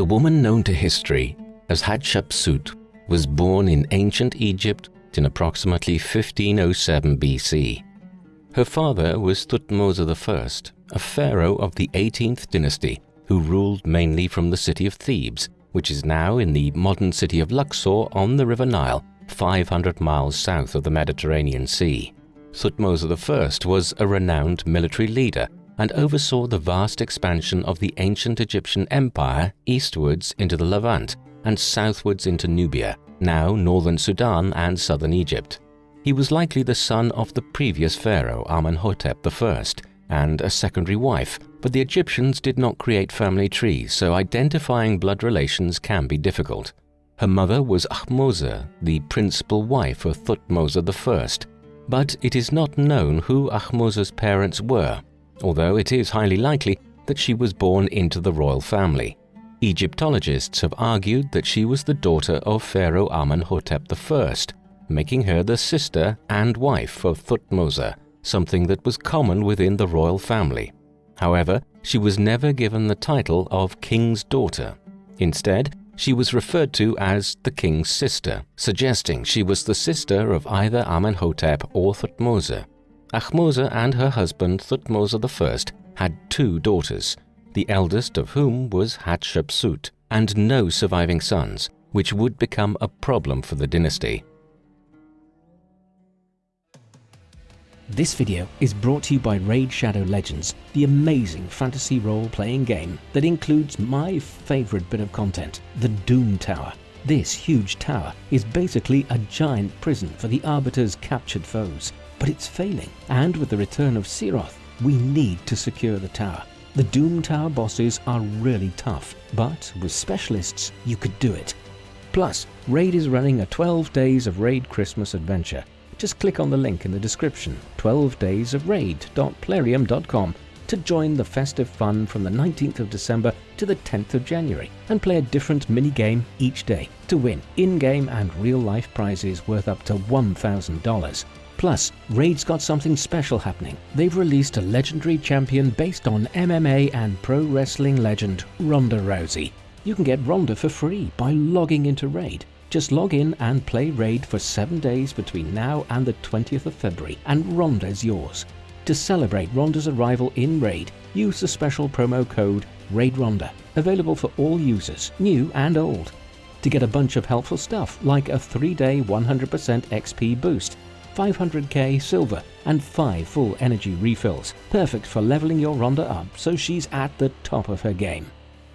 The woman known to history as Hatshepsut was born in ancient Egypt in approximately 1507 BC. Her father was Thutmose I, a pharaoh of the 18th dynasty who ruled mainly from the city of Thebes, which is now in the modern city of Luxor on the River Nile, 500 miles south of the Mediterranean Sea. Thutmose I was a renowned military leader and oversaw the vast expansion of the ancient Egyptian empire eastwards into the Levant and southwards into Nubia, now northern Sudan and southern Egypt. He was likely the son of the previous pharaoh Amenhotep I and a secondary wife, but the Egyptians did not create family trees, so identifying blood relations can be difficult. Her mother was Ahmose, the principal wife of Thutmose I, but it is not known who Ahmose's parents were, although it is highly likely that she was born into the royal family. Egyptologists have argued that she was the daughter of Pharaoh Amenhotep I, making her the sister and wife of Thutmose, something that was common within the royal family. However, she was never given the title of king's daughter. Instead, she was referred to as the king's sister, suggesting she was the sister of either Amenhotep or Thutmose. Ahmose and her husband Thutmose I had two daughters, the eldest of whom was Hatshepsut, and no surviving sons, which would become a problem for the dynasty. This video is brought to you by Raid Shadow Legends, the amazing fantasy role-playing game that includes my favourite bit of content, the Doom Tower. This huge tower is basically a giant prison for the Arbiter's captured foes, but it's failing, and with the return of Seroth, we need to secure the tower. The Doom Tower bosses are really tough, but with specialists, you could do it. Plus, Raid is running a 12 days of Raid Christmas adventure just click on the link in the description 12 days of raid.plarium.com to join the festive fun from the 19th of December to the 10th of January and play a different mini game each day to win in-game and real-life prizes worth up to $1,000. Plus, Raid's got something special happening. They've released a legendary champion based on MMA and pro wrestling legend Ronda Rousey. You can get Ronda for free by logging into Raid just log in and play Raid for 7 days between now and the 20th of February and Ronda's yours. To celebrate Ronda's arrival in Raid, use the special promo code RAIDRONDA, available for all users, new and old. To get a bunch of helpful stuff like a 3-day 100% XP boost, 500k silver and 5 full energy refills, perfect for leveling your Ronda up so she's at the top of her game.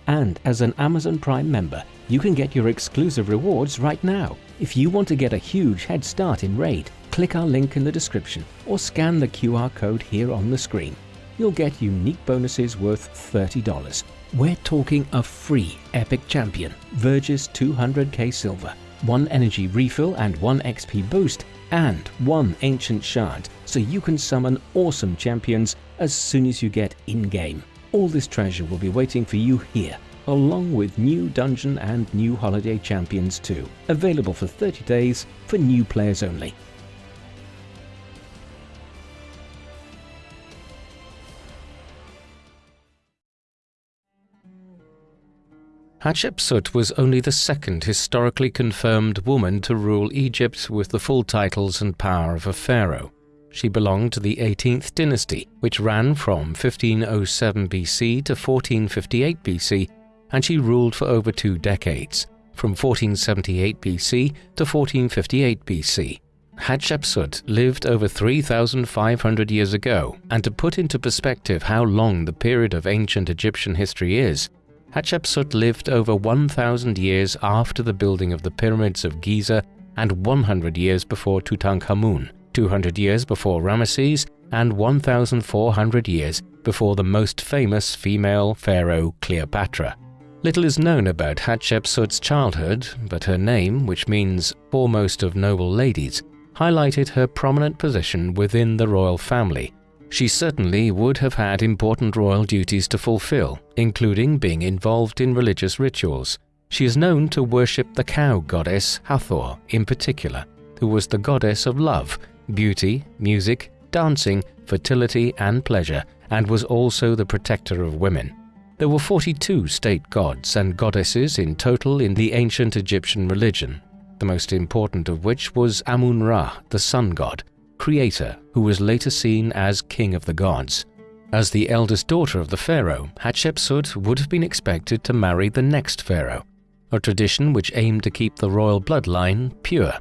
And as an Amazon Prime member, you can get your exclusive rewards right now. If you want to get a huge head start in Raid, click our link in the description or scan the QR code here on the screen. You'll get unique bonuses worth $30. We're talking a free Epic Champion, Vergis 200k Silver, 1 energy refill and 1 XP boost, and 1 Ancient Shard, so you can summon awesome champions as soon as you get in-game. All this treasure will be waiting for you here, along with new dungeon and new holiday champions too, available for 30 days for new players only. Hatshepsut was only the second historically confirmed woman to rule Egypt with the full titles and power of a pharaoh. She belonged to the 18th dynasty, which ran from 1507 BC to 1458 BC, and she ruled for over two decades, from 1478 BC to 1458 BC. Hatshepsut lived over 3,500 years ago, and to put into perspective how long the period of ancient Egyptian history is, Hatshepsut lived over 1,000 years after the building of the pyramids of Giza and 100 years before Tutankhamun, 200 years before Ramesses, and 1,400 years before the most famous female pharaoh Cleopatra. Little is known about Hatshepsut's childhood, but her name, which means foremost of noble ladies, highlighted her prominent position within the royal family. She certainly would have had important royal duties to fulfill, including being involved in religious rituals. She is known to worship the cow goddess Hathor in particular, who was the goddess of love beauty, music, dancing, fertility and pleasure, and was also the protector of women. There were 42 state gods and goddesses in total in the ancient Egyptian religion, the most important of which was Amun-Ra, the sun god, creator who was later seen as king of the gods. As the eldest daughter of the pharaoh, Hatshepsut would have been expected to marry the next pharaoh, a tradition which aimed to keep the royal bloodline pure.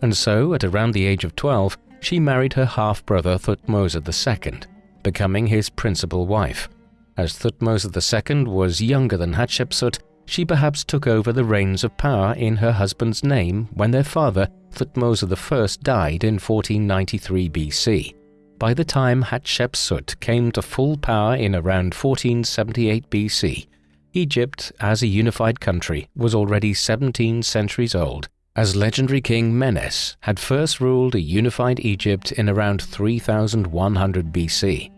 And so, at around the age of 12, she married her half-brother Thutmose II, becoming his principal wife. As Thutmose II was younger than Hatshepsut, she perhaps took over the reins of power in her husband's name when their father, Thutmose I, died in 1493 BC. By the time Hatshepsut came to full power in around 1478 BC, Egypt, as a unified country, was already 17 centuries old, as legendary king Menes had first ruled a unified Egypt in around 3100 BC.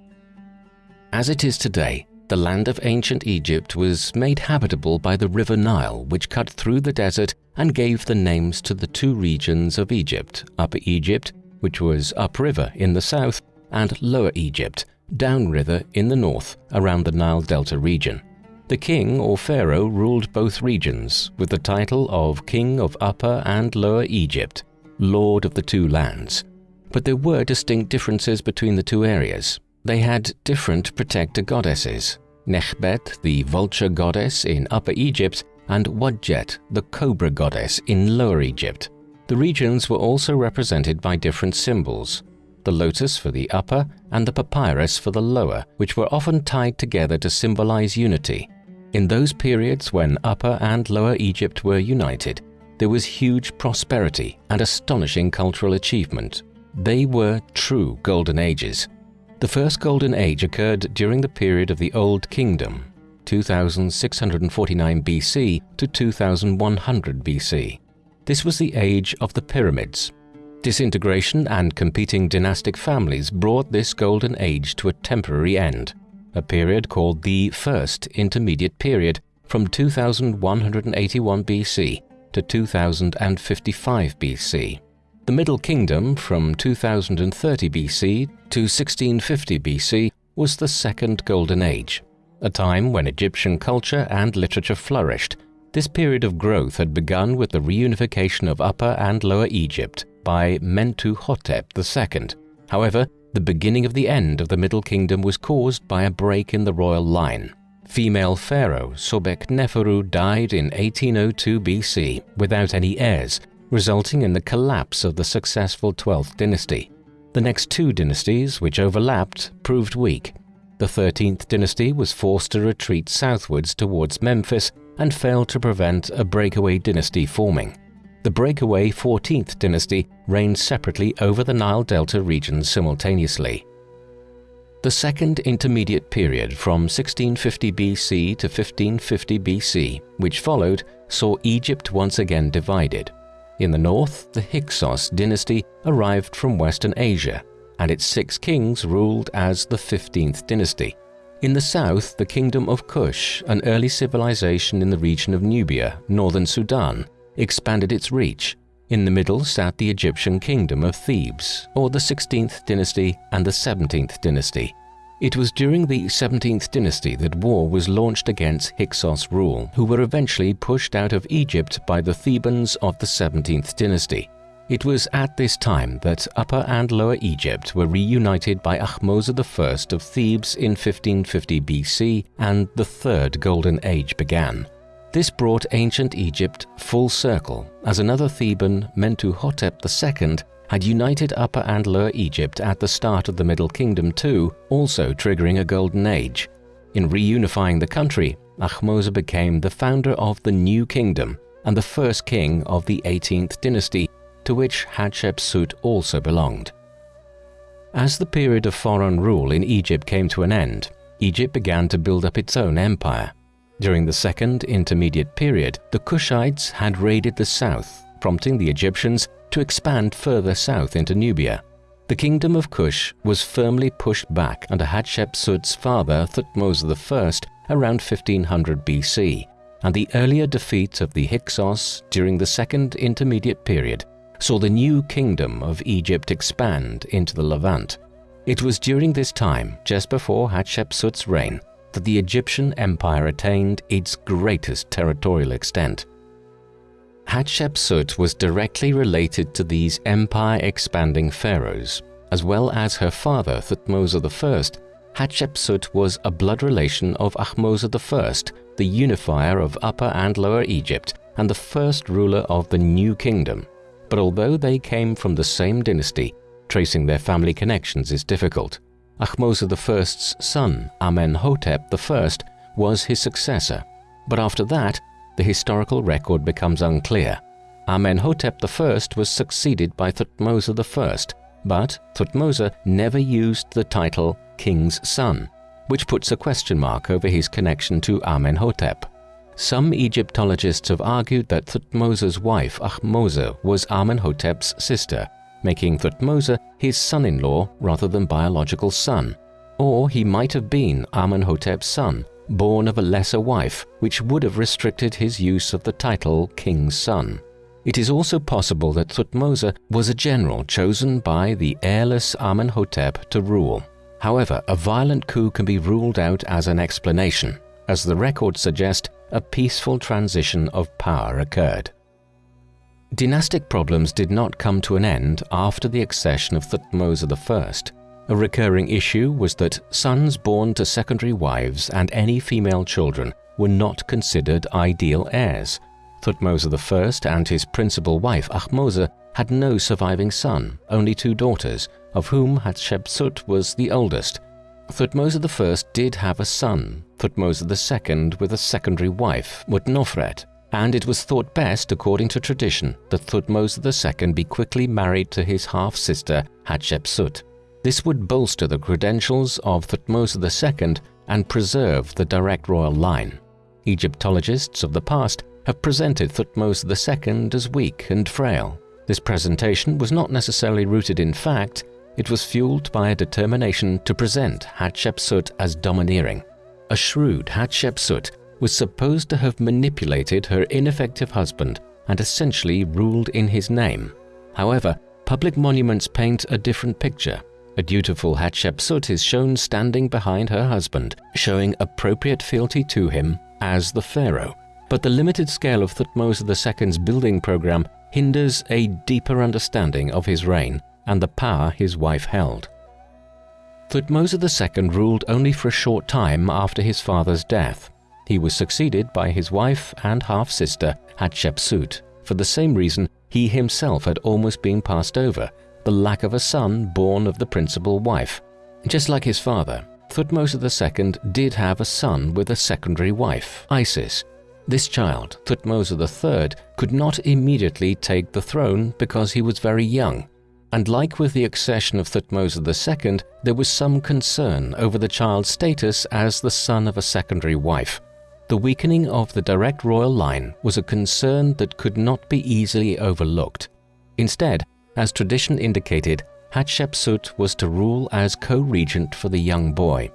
As it is today, the land of ancient Egypt was made habitable by the river Nile which cut through the desert and gave the names to the two regions of Egypt, Upper Egypt, which was upriver in the south, and Lower Egypt, downriver in the north around the Nile Delta region. The king or pharaoh ruled both regions with the title of King of Upper and Lower Egypt, Lord of the two lands. But there were distinct differences between the two areas. They had different protector goddesses, Nekhbet, the vulture goddess in Upper Egypt, and Wadjet, the cobra goddess in Lower Egypt. The regions were also represented by different symbols, the lotus for the upper and the papyrus for the lower, which were often tied together to symbolize unity. In those periods when Upper and Lower Egypt were united, there was huge prosperity and astonishing cultural achievement. They were true golden ages. The first golden age occurred during the period of the Old Kingdom, 2649 BC to 2100 BC. This was the age of the pyramids. Disintegration and competing dynastic families brought this golden age to a temporary end, a period called the First Intermediate Period from 2181 BC to 2055 BC the Middle Kingdom from 2030 BC to 1650 BC was the Second Golden Age, a time when Egyptian culture and literature flourished. This period of growth had begun with the reunification of Upper and Lower Egypt by Mentuhotep II. However, the beginning of the end of the Middle Kingdom was caused by a break in the royal line. Female pharaoh Sobek Neferu died in 1802 BC without any heirs resulting in the collapse of the successful 12th dynasty. The next two dynasties, which overlapped, proved weak. The 13th dynasty was forced to retreat southwards towards Memphis and failed to prevent a breakaway dynasty forming. The breakaway 14th dynasty reigned separately over the Nile Delta region simultaneously. The second intermediate period from 1650 BC to 1550 BC, which followed, saw Egypt once again divided. In the north, the Hyksos dynasty arrived from Western Asia, and its six kings ruled as the 15th dynasty. In the south, the Kingdom of Kush, an early civilization in the region of Nubia, northern Sudan, expanded its reach. In the middle sat the Egyptian Kingdom of Thebes, or the 16th dynasty and the 17th dynasty. It was during the 17th dynasty that war was launched against Hyksos rule, who were eventually pushed out of Egypt by the Thebans of the 17th dynasty. It was at this time that Upper and Lower Egypt were reunited by Ahmose I of Thebes in 1550 BC and the Third Golden Age began. This brought ancient Egypt full circle as another Theban, Mentuhotep II, had united Upper and Lower Egypt at the start of the Middle Kingdom too, also triggering a golden age. In reunifying the country, Ahmose became the founder of the New Kingdom and the first king of the 18th dynasty, to which Hatshepsut also belonged. As the period of foreign rule in Egypt came to an end, Egypt began to build up its own empire. During the second intermediate period, the Kushites had raided the south, prompting the Egyptians to expand further south into Nubia. The kingdom of Kush was firmly pushed back under Hatshepsut's father Thutmose I around 1500 BC, and the earlier defeat of the Hyksos during the Second Intermediate Period saw the new kingdom of Egypt expand into the Levant. It was during this time, just before Hatshepsut's reign, that the Egyptian empire attained its greatest territorial extent. Hatshepsut was directly related to these empire-expanding pharaohs, as well as her father Thutmose I. Hatshepsut was a blood relation of Ahmose I, the unifier of Upper and Lower Egypt and the first ruler of the New Kingdom. But although they came from the same dynasty, tracing their family connections is difficult. Ahmose I's son, Amenhotep I, was his successor, but after that, the historical record becomes unclear. Amenhotep I was succeeded by Thutmose I, but Thutmose never used the title king's son, which puts a question mark over his connection to Amenhotep. Some Egyptologists have argued that Thutmose's wife Ahmose was Amenhotep's sister, making Thutmose his son-in-law rather than biological son. Or he might have been Amenhotep's son, born of a lesser wife, which would have restricted his use of the title king's son. It is also possible that Thutmose was a general chosen by the heirless Amenhotep to rule. However, a violent coup can be ruled out as an explanation, as the records suggest a peaceful transition of power occurred. Dynastic problems did not come to an end after the accession of Thutmose I. A recurring issue was that sons born to secondary wives and any female children were not considered ideal heirs, Thutmose I and his principal wife Ahmose had no surviving son, only two daughters, of whom Hatshepsut was the oldest. Thutmose I did have a son, Thutmose II with a secondary wife, Mutnofret, and it was thought best, according to tradition, that Thutmose II be quickly married to his half-sister Hatshepsut. This would bolster the credentials of Thutmose II and preserve the direct royal line. Egyptologists of the past have presented Thutmose II as weak and frail. This presentation was not necessarily rooted in fact, it was fueled by a determination to present Hatshepsut as domineering. A shrewd Hatshepsut was supposed to have manipulated her ineffective husband and essentially ruled in his name. However, public monuments paint a different picture. A dutiful Hatshepsut is shown standing behind her husband, showing appropriate fealty to him as the pharaoh, but the limited scale of Thutmose II's building program hinders a deeper understanding of his reign and the power his wife held. Thutmose II ruled only for a short time after his father's death. He was succeeded by his wife and half-sister Hatshepsut. For the same reason, he himself had almost been passed over, the lack of a son born of the principal wife. Just like his father, Thutmose II did have a son with a secondary wife, Isis, this child, Thutmose III, could not immediately take the throne because he was very young, and like with the accession of Thutmose II, there was some concern over the child's status as the son of a secondary wife. The weakening of the direct royal line was a concern that could not be easily overlooked. Instead, as tradition indicated, Hatshepsut was to rule as co-regent for the young boy,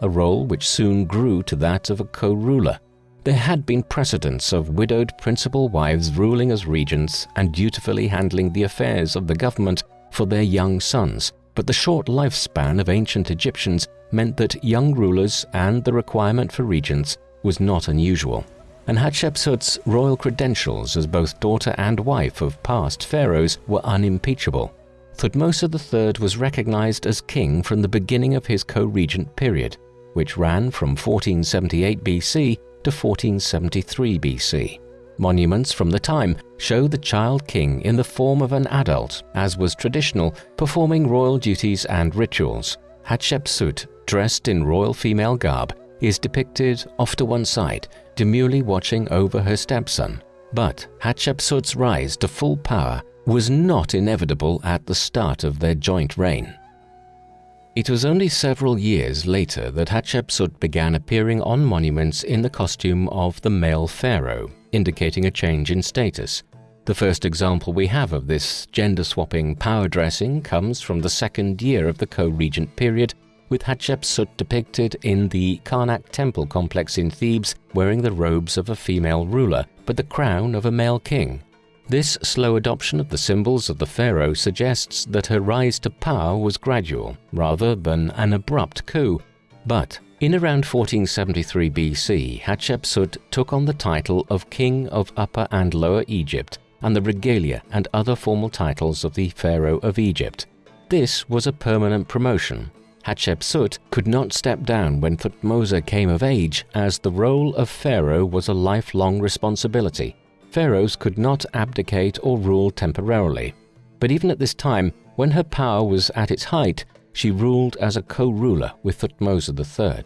a role which soon grew to that of a co-ruler. There had been precedents of widowed principal wives ruling as regents and dutifully handling the affairs of the government for their young sons, but the short lifespan of ancient Egyptians meant that young rulers and the requirement for regents was not unusual. And Hatshepsut's royal credentials as both daughter and wife of past pharaohs were unimpeachable. Thutmose III was recognized as king from the beginning of his co-regent period, which ran from 1478 BC to 1473 BC. Monuments from the time show the child king in the form of an adult, as was traditional, performing royal duties and rituals. Hatshepsut, dressed in royal female garb, is depicted off to one side, demurely watching over her stepson. But Hatshepsut's rise to full power was not inevitable at the start of their joint reign. It was only several years later that Hatshepsut began appearing on monuments in the costume of the male pharaoh, indicating a change in status. The first example we have of this gender-swapping power dressing comes from the second year of the co-regent period, with Hatshepsut depicted in the Karnak temple complex in Thebes wearing the robes of a female ruler, but the crown of a male king. This slow adoption of the symbols of the pharaoh suggests that her rise to power was gradual rather than an abrupt coup, but In around 1473 BC, Hatshepsut took on the title of King of Upper and Lower Egypt and the regalia and other formal titles of the Pharaoh of Egypt. This was a permanent promotion. Hatshepsut could not step down when Thutmose came of age as the role of Pharaoh was a lifelong responsibility. Pharaohs could not abdicate or rule temporarily. But even at this time, when her power was at its height, she ruled as a co-ruler with Thutmose III.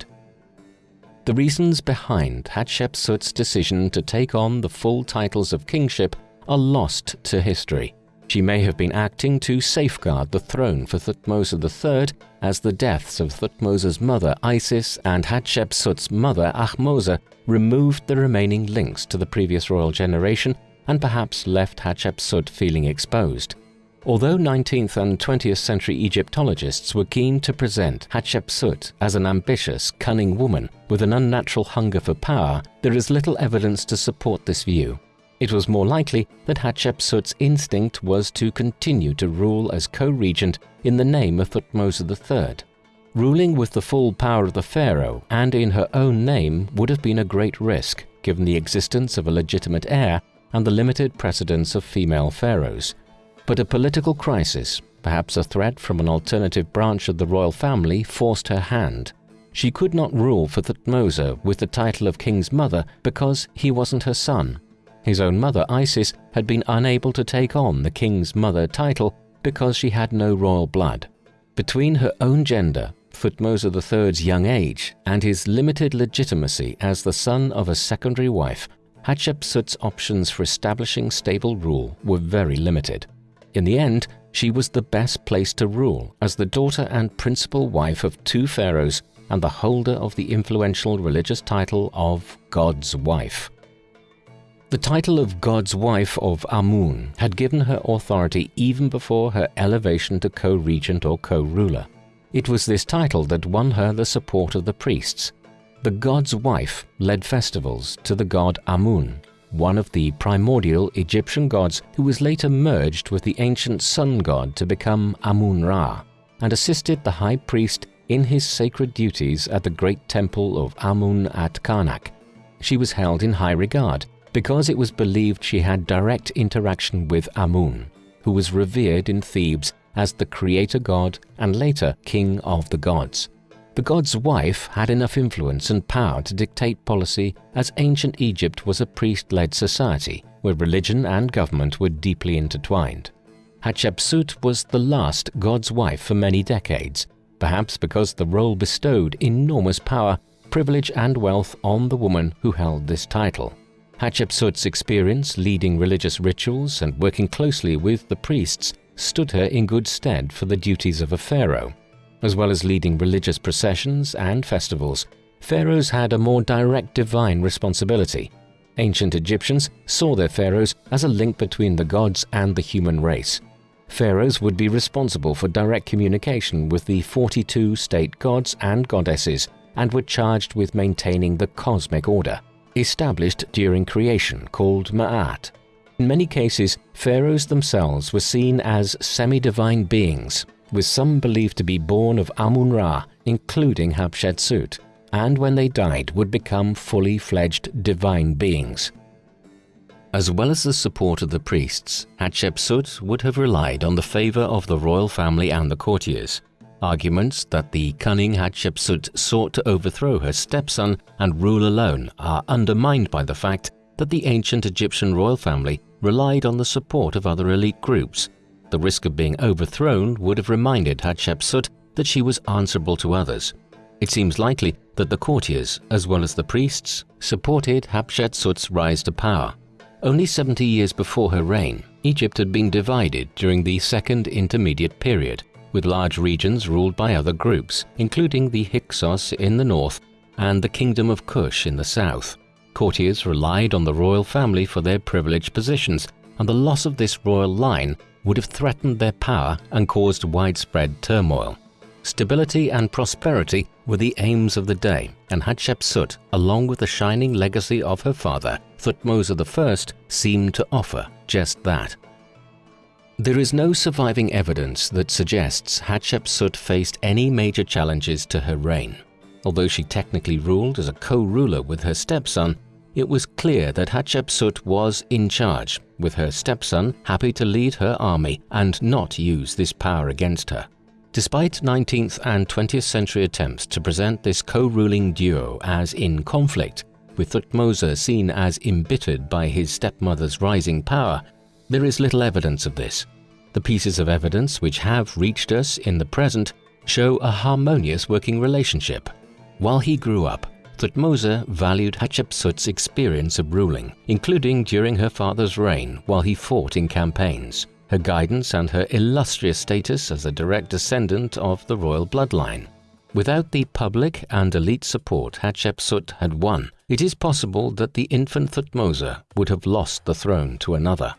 The reasons behind Hatshepsut's decision to take on the full titles of kingship are lost to history. She may have been acting to safeguard the throne for Thutmose III as the deaths of Thutmose's mother Isis and Hatshepsut's mother Ahmose removed the remaining links to the previous royal generation and perhaps left Hatshepsut feeling exposed. Although 19th and 20th century Egyptologists were keen to present Hatshepsut as an ambitious, cunning woman with an unnatural hunger for power, there is little evidence to support this view. It was more likely that Hatshepsut's instinct was to continue to rule as co-regent in the name of Thutmose III. Ruling with the full power of the pharaoh and in her own name would have been a great risk, given the existence of a legitimate heir and the limited precedence of female pharaohs. But a political crisis, perhaps a threat from an alternative branch of the royal family, forced her hand. She could not rule for Thutmose with the title of king's mother because he wasn't her son. His own mother, Isis, had been unable to take on the king's mother title because she had no royal blood. Between her own gender, Thutmose III's young age, and his limited legitimacy as the son of a secondary wife, Hatshepsut's options for establishing stable rule were very limited. In the end, she was the best placed to rule as the daughter and principal wife of two pharaohs and the holder of the influential religious title of God's wife. The title of God's wife of Amun had given her authority even before her elevation to co-regent or co-ruler. It was this title that won her the support of the priests. The God's wife led festivals to the god Amun one of the primordial Egyptian gods who was later merged with the ancient sun god to become Amun-Ra, and assisted the high priest in his sacred duties at the great temple of Amun at Karnak. She was held in high regard because it was believed she had direct interaction with Amun, who was revered in Thebes as the creator god and later king of the gods. The god's wife had enough influence and power to dictate policy as ancient Egypt was a priest-led society where religion and government were deeply intertwined. Hatshepsut was the last god's wife for many decades, perhaps because the role bestowed enormous power, privilege and wealth on the woman who held this title. Hatshepsut's experience leading religious rituals and working closely with the priests stood her in good stead for the duties of a pharaoh. As well as leading religious processions and festivals, pharaohs had a more direct divine responsibility. Ancient Egyptians saw their pharaohs as a link between the gods and the human race. Pharaohs would be responsible for direct communication with the 42 state gods and goddesses and were charged with maintaining the cosmic order, established during creation called Ma'at. In many cases, pharaohs themselves were seen as semi-divine beings with some believed to be born of Amun-Ra, including Hatshepsut, and when they died would become fully fledged divine beings. As well as the support of the priests, Hatshepsut would have relied on the favor of the royal family and the courtiers. Arguments that the cunning Hatshepsut sought to overthrow her stepson and rule alone are undermined by the fact that the ancient Egyptian royal family relied on the support of other elite groups the risk of being overthrown would have reminded Hatshepsut that she was answerable to others. It seems likely that the courtiers, as well as the priests, supported Hatshepsut's rise to power. Only 70 years before her reign, Egypt had been divided during the Second Intermediate Period, with large regions ruled by other groups, including the Hyksos in the north and the Kingdom of Kush in the south. Courtiers relied on the royal family for their privileged positions, and the loss of this royal line would have threatened their power and caused widespread turmoil. Stability and prosperity were the aims of the day, and Hatshepsut, along with the shining legacy of her father, Thutmose I, seemed to offer just that. There is no surviving evidence that suggests Hatshepsut faced any major challenges to her reign. Although she technically ruled as a co-ruler with her stepson, it was clear that Hatshepsut was in charge, with her stepson happy to lead her army and not use this power against her. Despite 19th and 20th century attempts to present this co-ruling duo as in conflict, with Thutmose seen as embittered by his stepmother's rising power, there is little evidence of this. The pieces of evidence which have reached us in the present show a harmonious working relationship. While he grew up, Thutmose valued Hatshepsut's experience of ruling, including during her father's reign while he fought in campaigns, her guidance and her illustrious status as a direct descendant of the royal bloodline. Without the public and elite support Hatshepsut had won, it is possible that the infant Thutmose would have lost the throne to another.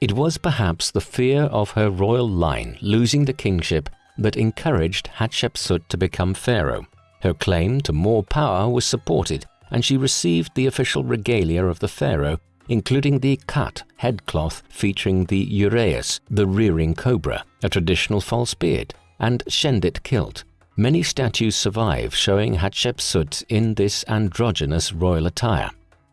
It was perhaps the fear of her royal line losing the kingship that encouraged Hatshepsut to become pharaoh. Her claim to more power was supported and she received the official regalia of the pharaoh, including the khat headcloth featuring the uraeus, the rearing cobra, a traditional false beard, and shendit kilt. Many statues survive showing Hatshepsut in this androgynous royal attire.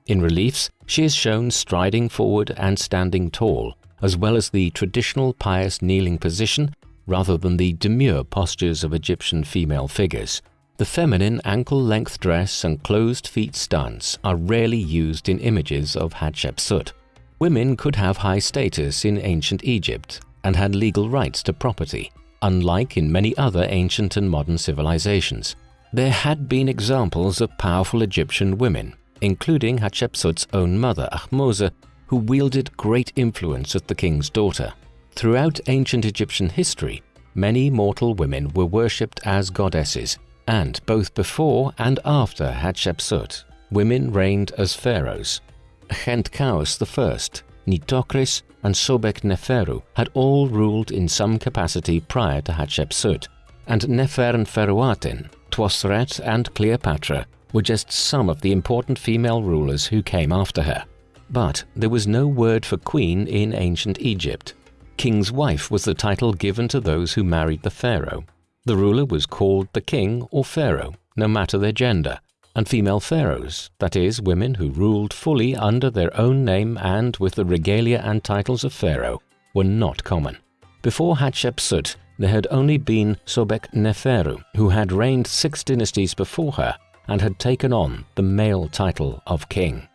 In reliefs, she is shown striding forward and standing tall, as well as the traditional pious kneeling position rather than the demure postures of Egyptian female figures. The feminine ankle-length dress and closed feet stance are rarely used in images of Hatshepsut. Women could have high status in ancient Egypt and had legal rights to property, unlike in many other ancient and modern civilizations. There had been examples of powerful Egyptian women, including Hatshepsut's own mother Ahmose, who wielded great influence as the king's daughter. Throughout ancient Egyptian history, many mortal women were worshipped as goddesses, and both before and after Hatshepsut, women reigned as pharaohs. Khentkaus I, Nitocris, and Sobek Neferu had all ruled in some capacity prior to Hatshepsut, and Neferneferuaten, Twosret, and Cleopatra were just some of the important female rulers who came after her. But there was no word for queen in ancient Egypt. King's wife was the title given to those who married the pharaoh. The ruler was called the king or pharaoh, no matter their gender, and female pharaohs, that is, women who ruled fully under their own name and with the regalia and titles of pharaoh, were not common. Before Hatshepsut, there had only been Sobek Neferu, who had reigned six dynasties before her and had taken on the male title of king.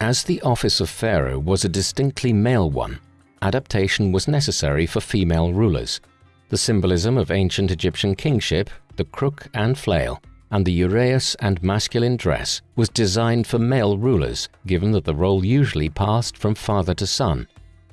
As the office of pharaoh was a distinctly male one, adaptation was necessary for female rulers. The symbolism of ancient Egyptian kingship, the crook and flail, and the uraeus and masculine dress was designed for male rulers, given that the role usually passed from father to son.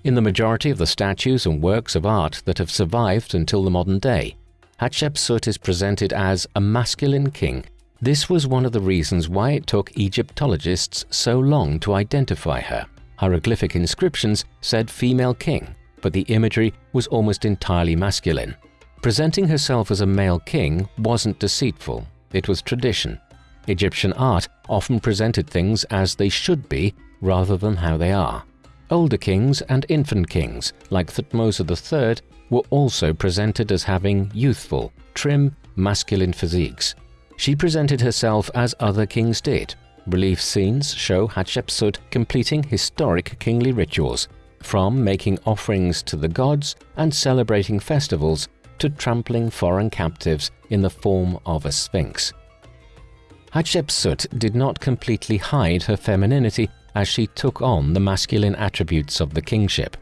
In the majority of the statues and works of art that have survived until the modern day, Hatshepsut is presented as a masculine king. This was one of the reasons why it took Egyptologists so long to identify her. Hieroglyphic inscriptions said female king, but the imagery was almost entirely masculine. Presenting herself as a male king wasn't deceitful, it was tradition. Egyptian art often presented things as they should be rather than how they are. Older kings and infant kings, like Thutmose III, were also presented as having youthful, trim, masculine physiques. She presented herself as other kings did, Relief scenes show Hatshepsut completing historic kingly rituals, from making offerings to the gods and celebrating festivals to trampling foreign captives in the form of a sphinx. Hatshepsut did not completely hide her femininity as she took on the masculine attributes of the kingship.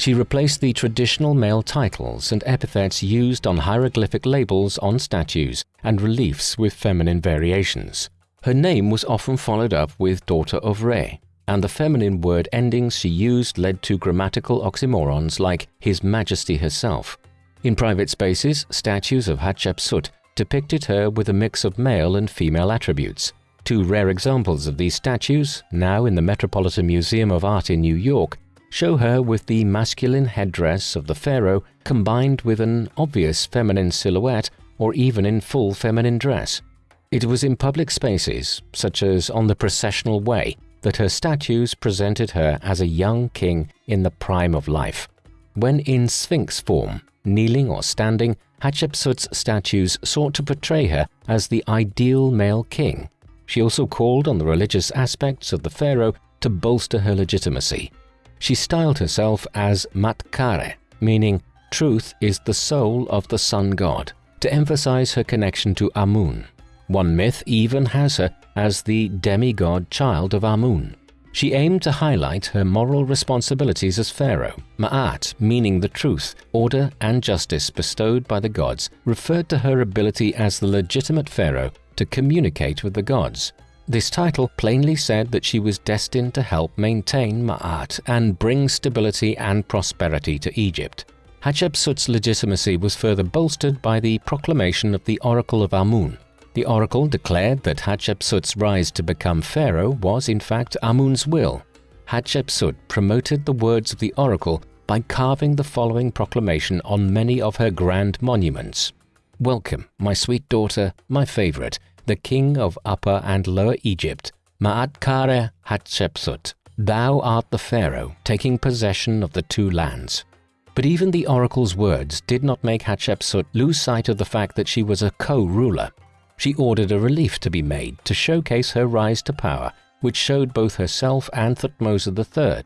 She replaced the traditional male titles and epithets used on hieroglyphic labels on statues and reliefs with feminine variations. Her name was often followed up with daughter of Re, and the feminine word endings she used led to grammatical oxymorons like His Majesty herself. In private spaces, statues of Hatshepsut depicted her with a mix of male and female attributes. Two rare examples of these statues, now in the Metropolitan Museum of Art in New York, show her with the masculine headdress of the pharaoh combined with an obvious feminine silhouette or even in full feminine dress. It was in public spaces, such as on the processional way, that her statues presented her as a young king in the prime of life. When in sphinx form, kneeling or standing, Hatshepsut's statues sought to portray her as the ideal male king. She also called on the religious aspects of the pharaoh to bolster her legitimacy. She styled herself as Ma'atkare, meaning truth is the soul of the sun god, to emphasize her connection to Amun. One myth even has her as the demigod child of Amun. She aimed to highlight her moral responsibilities as pharaoh. Ma'at, meaning the truth, order and justice bestowed by the gods, referred to her ability as the legitimate pharaoh to communicate with the gods. This title plainly said that she was destined to help maintain Ma'at and bring stability and prosperity to Egypt. Hatshepsut's legitimacy was further bolstered by the proclamation of the Oracle of Amun, the oracle declared that Hatshepsut's rise to become pharaoh was in fact Amun's will. Hatshepsut promoted the words of the oracle by carving the following proclamation on many of her grand monuments. Welcome, my sweet daughter, my favorite, the king of Upper and Lower Egypt, Ma'atkare Hatshepsut. Thou art the pharaoh, taking possession of the two lands. But even the oracle's words did not make Hatshepsut lose sight of the fact that she was a co-ruler she ordered a relief to be made to showcase her rise to power, which showed both herself and Thutmose III.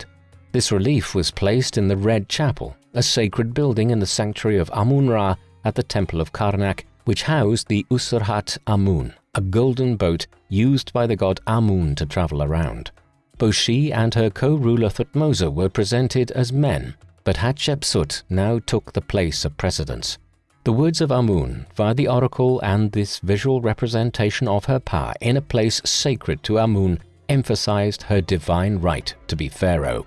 This relief was placed in the Red Chapel, a sacred building in the sanctuary of Amun-Ra at the Temple of Karnak, which housed the Usurhat Amun, a golden boat used by the god Amun to travel around. Both she and her co-ruler Thutmose were presented as men, but Hatshepsut now took the place of precedence. The words of Amun via the oracle and this visual representation of her power in a place sacred to Amun emphasized her divine right to be pharaoh.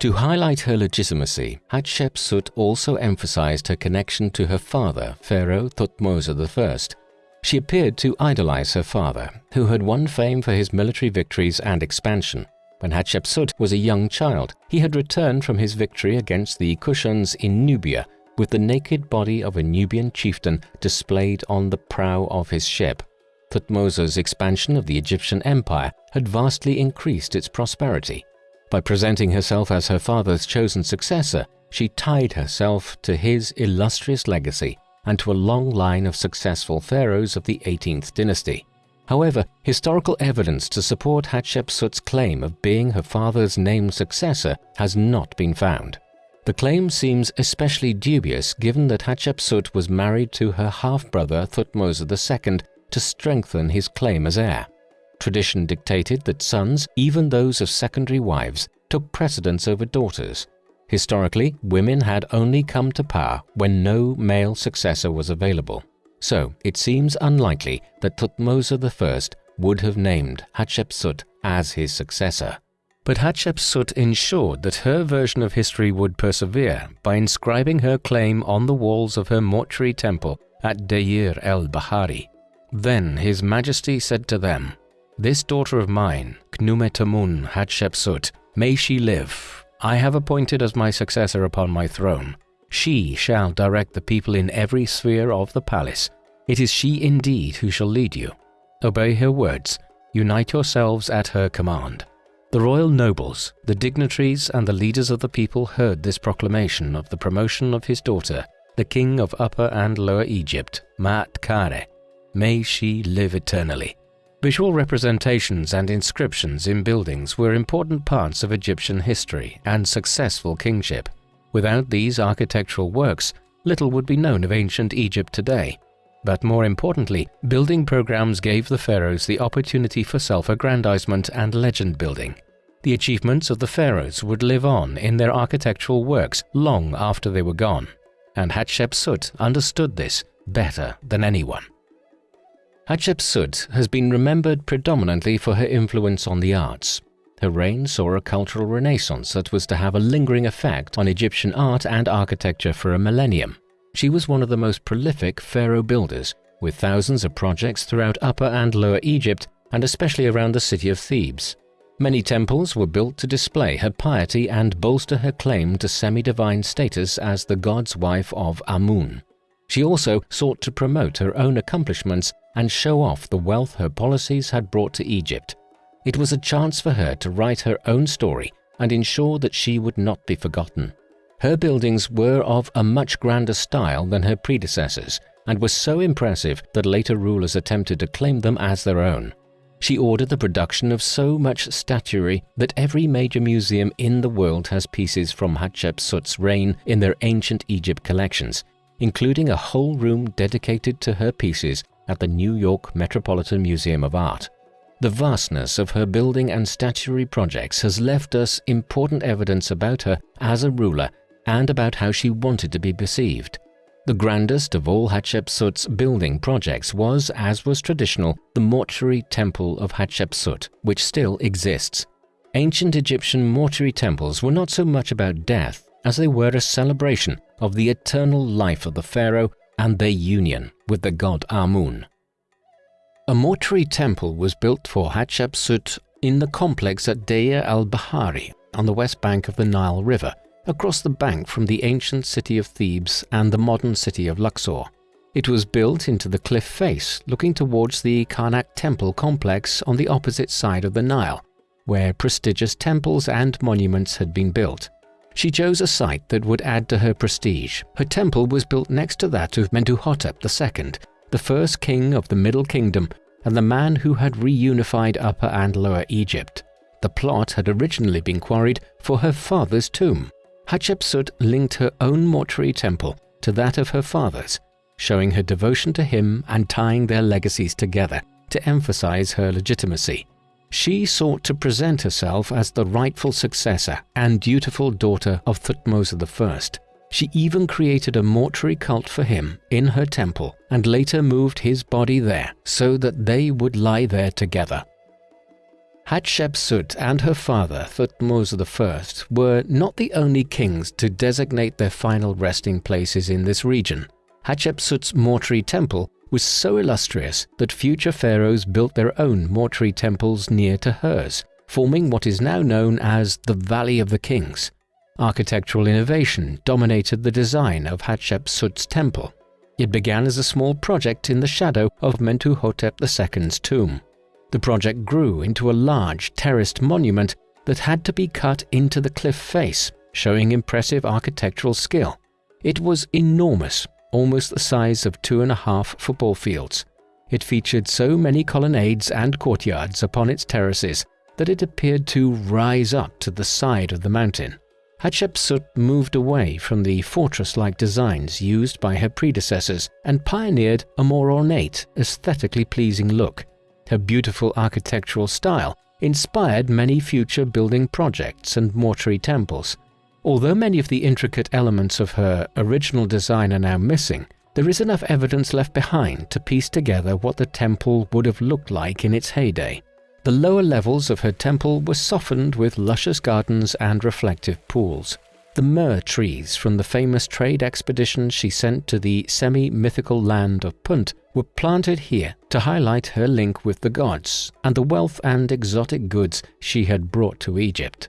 To highlight her legitimacy, Hatshepsut also emphasized her connection to her father, Pharaoh Thutmose I. She appeared to idolize her father, who had won fame for his military victories and expansion. When Hatshepsut was a young child, he had returned from his victory against the Kushans in Nubia with the naked body of a Nubian chieftain displayed on the prow of his ship. Thutmose's expansion of the Egyptian empire had vastly increased its prosperity. By presenting herself as her father's chosen successor, she tied herself to his illustrious legacy and to a long line of successful pharaohs of the 18th dynasty. However, historical evidence to support Hatshepsut's claim of being her father's named successor has not been found. The claim seems especially dubious given that Hatshepsut was married to her half-brother Thutmose II to strengthen his claim as heir. Tradition dictated that sons, even those of secondary wives, took precedence over daughters. Historically, women had only come to power when no male successor was available. So it seems unlikely that Thutmose I would have named Hatshepsut as his successor. But Hatshepsut ensured that her version of history would persevere by inscribing her claim on the walls of her mortuary temple at Deir el-Bahari. Then His Majesty said to them, This daughter of mine, Khnumetamun Hatshepsut, may she live. I have appointed as my successor upon my throne. She shall direct the people in every sphere of the palace. It is she indeed who shall lead you. Obey her words. Unite yourselves at her command. The royal nobles, the dignitaries and the leaders of the people heard this proclamation of the promotion of his daughter, the king of Upper and Lower Egypt, Ma'at Kare. May she live eternally. Visual representations and inscriptions in buildings were important parts of Egyptian history and successful kingship. Without these architectural works, little would be known of ancient Egypt today. But more importantly, building programs gave the pharaohs the opportunity for self-aggrandizement and legend building. The achievements of the pharaohs would live on in their architectural works long after they were gone, and Hatshepsut understood this better than anyone. Hatshepsut has been remembered predominantly for her influence on the arts. Her reign saw a cultural renaissance that was to have a lingering effect on Egyptian art and architecture for a millennium. She was one of the most prolific pharaoh builders, with thousands of projects throughout Upper and Lower Egypt and especially around the city of Thebes. Many temples were built to display her piety and bolster her claim to semi-divine status as the god's wife of Amun. She also sought to promote her own accomplishments and show off the wealth her policies had brought to Egypt. It was a chance for her to write her own story and ensure that she would not be forgotten. Her buildings were of a much grander style than her predecessors and were so impressive that later rulers attempted to claim them as their own. She ordered the production of so much statuary that every major museum in the world has pieces from Hatshepsut's reign in their ancient Egypt collections, including a whole room dedicated to her pieces at the New York Metropolitan Museum of Art. The vastness of her building and statuary projects has left us important evidence about her as a ruler and about how she wanted to be perceived. The grandest of all Hatshepsut's building projects was, as was traditional, the mortuary temple of Hatshepsut, which still exists. Ancient Egyptian mortuary temples were not so much about death as they were a celebration of the eternal life of the pharaoh and their union with the god Amun. A mortuary temple was built for Hatshepsut in the complex at Deir al-Bahari on the west bank of the Nile River, across the bank from the ancient city of Thebes and the modern city of Luxor. It was built into the cliff face looking towards the Karnak temple complex on the opposite side of the Nile, where prestigious temples and monuments had been built. She chose a site that would add to her prestige. Her temple was built next to that of Mentuhotep II, the first king of the Middle Kingdom and the man who had reunified Upper and Lower Egypt. The plot had originally been quarried for her father's tomb. Hatshepsut linked her own mortuary temple to that of her father's, showing her devotion to him and tying their legacies together to emphasize her legitimacy. She sought to present herself as the rightful successor and dutiful daughter of Thutmose I. She even created a mortuary cult for him in her temple and later moved his body there so that they would lie there together. Hatshepsut and her father, Thutmose I, were not the only kings to designate their final resting places in this region. Hatshepsut's mortuary temple was so illustrious that future pharaohs built their own mortuary temples near to hers, forming what is now known as the Valley of the Kings. Architectural innovation dominated the design of Hatshepsut's temple. It began as a small project in the shadow of Mentuhotep II's tomb. The project grew into a large terraced monument that had to be cut into the cliff face, showing impressive architectural skill. It was enormous, almost the size of two and a half football fields. It featured so many colonnades and courtyards upon its terraces that it appeared to rise up to the side of the mountain. Hatshepsut moved away from the fortress-like designs used by her predecessors and pioneered a more ornate, aesthetically pleasing look. Her beautiful architectural style inspired many future building projects and mortuary temples. Although many of the intricate elements of her original design are now missing, there is enough evidence left behind to piece together what the temple would have looked like in its heyday. The lower levels of her temple were softened with luscious gardens and reflective pools. The myrrh trees from the famous trade expedition she sent to the semi-mythical land of Punt were planted here to highlight her link with the gods and the wealth and exotic goods she had brought to Egypt.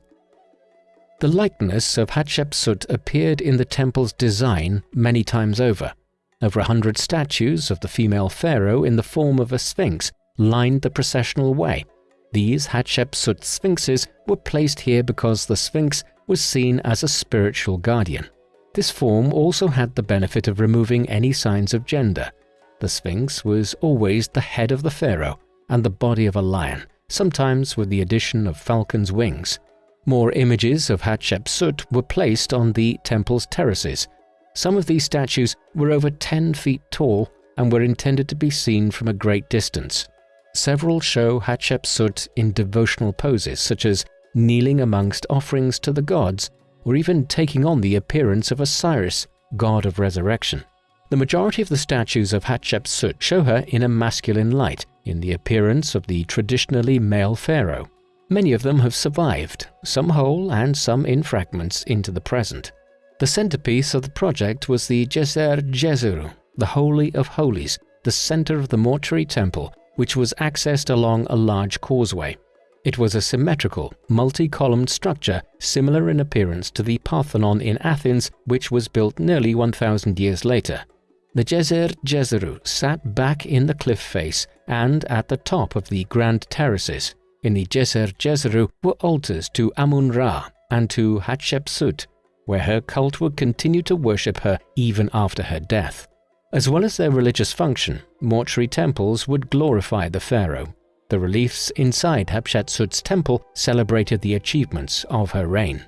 The likeness of Hatshepsut appeared in the temple's design many times over. Over a hundred statues of the female pharaoh in the form of a sphinx lined the processional way. These Hatshepsut sphinxes were placed here because the sphinx was seen as a spiritual guardian. This form also had the benefit of removing any signs of gender. The Sphinx was always the head of the pharaoh and the body of a lion, sometimes with the addition of falcon's wings. More images of Hatshepsut were placed on the temple's terraces. Some of these statues were over 10 feet tall and were intended to be seen from a great distance. Several show Hatshepsut in devotional poses such as kneeling amongst offerings to the gods, or even taking on the appearance of Osiris, god of resurrection. The majority of the statues of Hatshepsut show her in a masculine light, in the appearance of the traditionally male pharaoh. Many of them have survived, some whole and some in fragments into the present. The centerpiece of the project was the Djeser Djeseru, the Holy of Holies, the center of the mortuary temple, which was accessed along a large causeway. It was a symmetrical, multi-columned structure similar in appearance to the Parthenon in Athens, which was built nearly 1,000 years later. The Djeser Djeseru sat back in the cliff face and at the top of the grand terraces. In the Djeser Djeseru were altars to Amun-Ra and to Hatshepsut. where her cult would continue to worship her even after her death. As well as their religious function, mortuary temples would glorify the pharaoh. The reliefs inside Hatshepsut's temple celebrated the achievements of her reign.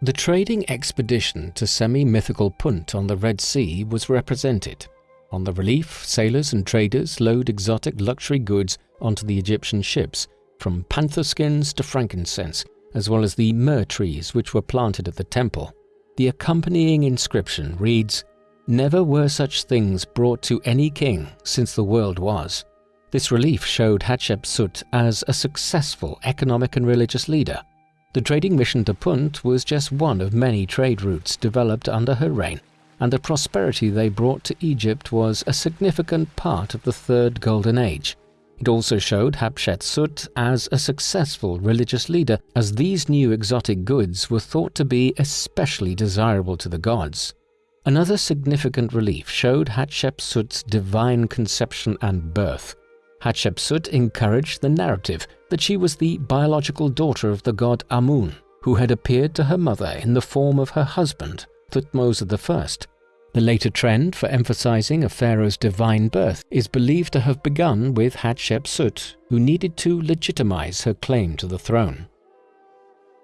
The trading expedition to semi-mythical Punt on the Red Sea was represented. On the relief, sailors and traders load exotic luxury goods onto the Egyptian ships, from panther skins to frankincense, as well as the myrrh trees which were planted at the temple. The accompanying inscription reads, Never were such things brought to any king since the world was. This relief showed Hatshepsut as a successful economic and religious leader. The trading mission to Punt was just one of many trade routes developed under her reign, and the prosperity they brought to Egypt was a significant part of the Third Golden Age. It also showed Hatshepsut as a successful religious leader, as these new exotic goods were thought to be especially desirable to the gods. Another significant relief showed Hatshepsut's divine conception and birth. Hatshepsut encouraged the narrative that she was the biological daughter of the god Amun, who had appeared to her mother in the form of her husband, Thutmose I, the later trend for emphasizing a pharaoh's divine birth is believed to have begun with Hatshepsut, who needed to legitimize her claim to the throne.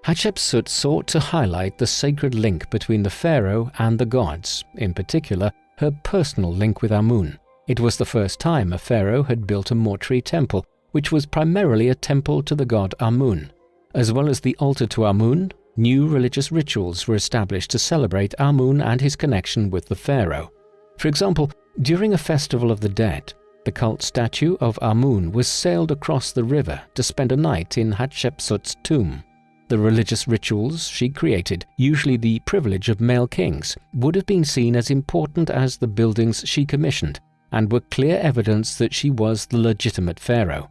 Hatshepsut sought to highlight the sacred link between the pharaoh and the gods, in particular, her personal link with Amun. It was the first time a pharaoh had built a mortuary temple, which was primarily a temple to the god Amun. As well as the altar to Amun, new religious rituals were established to celebrate Amun and his connection with the pharaoh. For example, during a festival of the dead, the cult statue of Amun was sailed across the river to spend a night in Hatshepsut's tomb. The religious rituals she created, usually the privilege of male kings, would have been seen as important as the buildings she commissioned and were clear evidence that she was the legitimate pharaoh.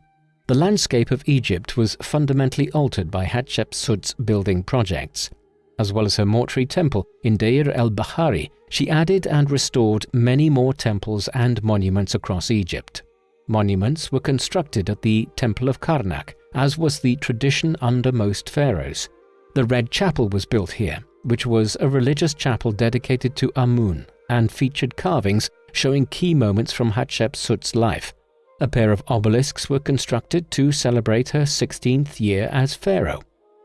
The landscape of Egypt was fundamentally altered by Hatshepsut's building projects. As well as her mortuary temple in Deir el-Bahari, she added and restored many more temples and monuments across Egypt. Monuments were constructed at the Temple of Karnak, as was the tradition under most pharaohs. The Red Chapel was built here, which was a religious chapel dedicated to Amun and featured carvings showing key moments from Hatshepsut's life, a pair of obelisks were constructed to celebrate her 16th year as pharaoh.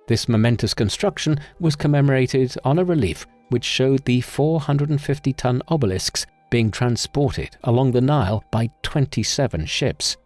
This momentous construction was commemorated on a relief which showed the 450-ton obelisks being transported along the Nile by 27 ships.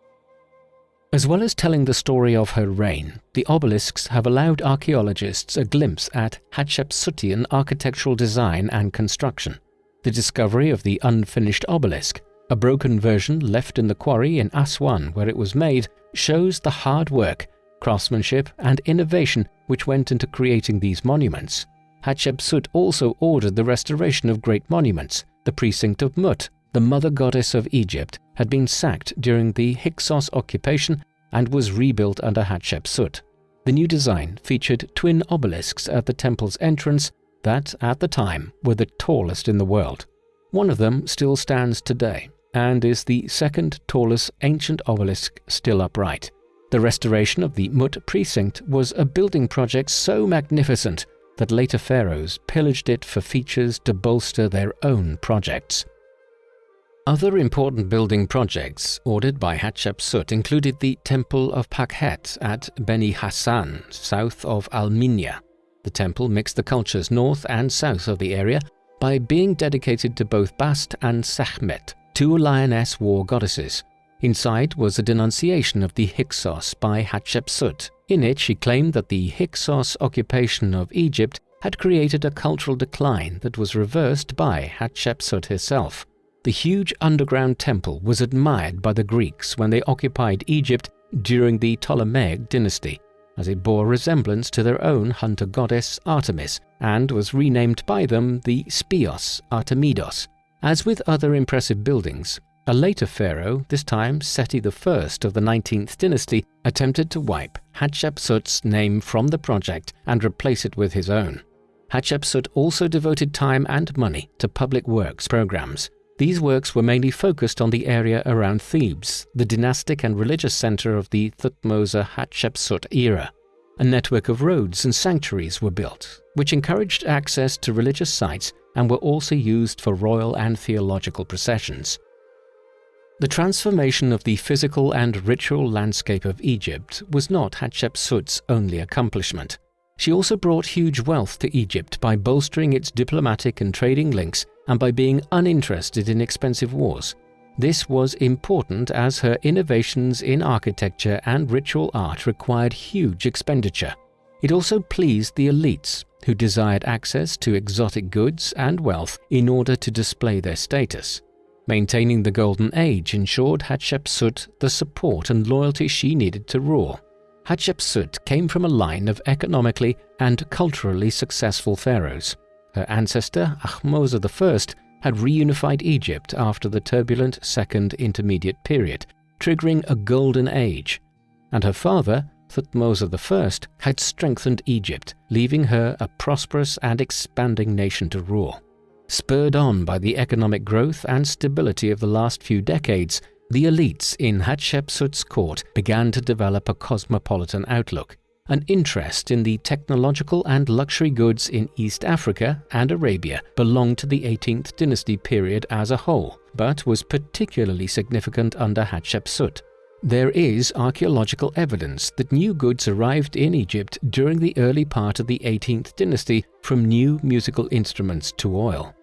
As well as telling the story of her reign, the obelisks have allowed archaeologists a glimpse at Hatshepsutian architectural design and construction. The discovery of the unfinished obelisk a broken version left in the quarry in Aswan where it was made shows the hard work, craftsmanship and innovation which went into creating these monuments. Hatshepsut also ordered the restoration of great monuments. The precinct of Mut, the mother goddess of Egypt, had been sacked during the Hyksos occupation and was rebuilt under Hatshepsut. The new design featured twin obelisks at the temple's entrance that, at the time, were the tallest in the world. One of them still stands today, and is the second tallest ancient obelisk still upright. The restoration of the Mut precinct was a building project so magnificent that later pharaohs pillaged it for features to bolster their own projects. Other important building projects ordered by Hatshepsut included the Temple of Pakhet at Beni Hassan, south of Al-Minya. The temple mixed the cultures north and south of the area by being dedicated to both Bast and Sekhmet, two lioness war goddesses. Inside was a denunciation of the Hyksos by Hatshepsut. In it, she claimed that the Hyksos occupation of Egypt had created a cultural decline that was reversed by Hatshepsut herself. The huge underground temple was admired by the Greeks when they occupied Egypt during the Ptolemaic dynasty, as it bore resemblance to their own hunter goddess Artemis and was renamed by them the Speos Artemidos, as with other impressive buildings, a later pharaoh, this time Seti I of the 19th dynasty, attempted to wipe Hatshepsut's name from the project and replace it with his own. Hatshepsut also devoted time and money to public works programs. These works were mainly focused on the area around Thebes, the dynastic and religious center of the Thutmose Hatshepsut era. A network of roads and sanctuaries were built, which encouraged access to religious sites and were also used for royal and theological processions. The transformation of the physical and ritual landscape of Egypt was not Hatshepsut's only accomplishment. She also brought huge wealth to Egypt by bolstering its diplomatic and trading links and by being uninterested in expensive wars. This was important as her innovations in architecture and ritual art required huge expenditure. It also pleased the elites, who desired access to exotic goods and wealth in order to display their status. Maintaining the Golden Age ensured Hatshepsut the support and loyalty she needed to rule. Hatshepsut came from a line of economically and culturally successful pharaohs. Her ancestor, Ahmose I, had reunified Egypt after the turbulent Second Intermediate Period, triggering a golden age, and her father, Thutmose I, had strengthened Egypt, leaving her a prosperous and expanding nation to rule. Spurred on by the economic growth and stability of the last few decades, the elites in Hatshepsut's court began to develop a cosmopolitan outlook, an interest in the technological and luxury goods in East Africa and Arabia belonged to the 18th dynasty period as a whole, but was particularly significant under Hatshepsut. There is archaeological evidence that new goods arrived in Egypt during the early part of the 18th dynasty from new musical instruments to oil.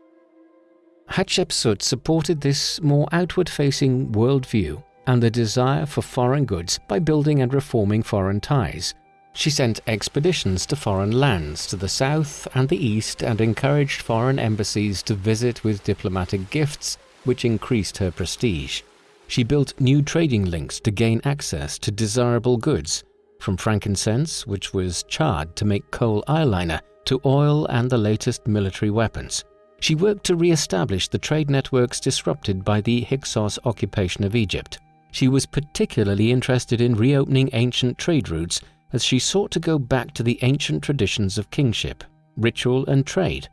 Hatshepsut supported this more outward-facing worldview and the desire for foreign goods by building and reforming foreign ties. She sent expeditions to foreign lands to the south and the east and encouraged foreign embassies to visit with diplomatic gifts, which increased her prestige. She built new trading links to gain access to desirable goods, from frankincense, which was charred to make kohl eyeliner, to oil and the latest military weapons. She worked to re-establish the trade networks disrupted by the Hyksos occupation of Egypt. She was particularly interested in reopening ancient trade routes as she sought to go back to the ancient traditions of kingship, ritual and trade.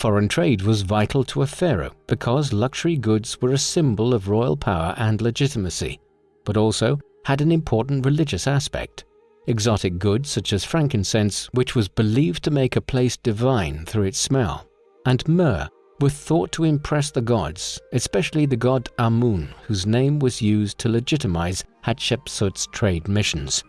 Foreign trade was vital to a pharaoh because luxury goods were a symbol of royal power and legitimacy, but also had an important religious aspect. Exotic goods such as frankincense, which was believed to make a place divine through its smell, and myrrh were thought to impress the gods, especially the god Amun, whose name was used to legitimize Hatshepsut's trade missions.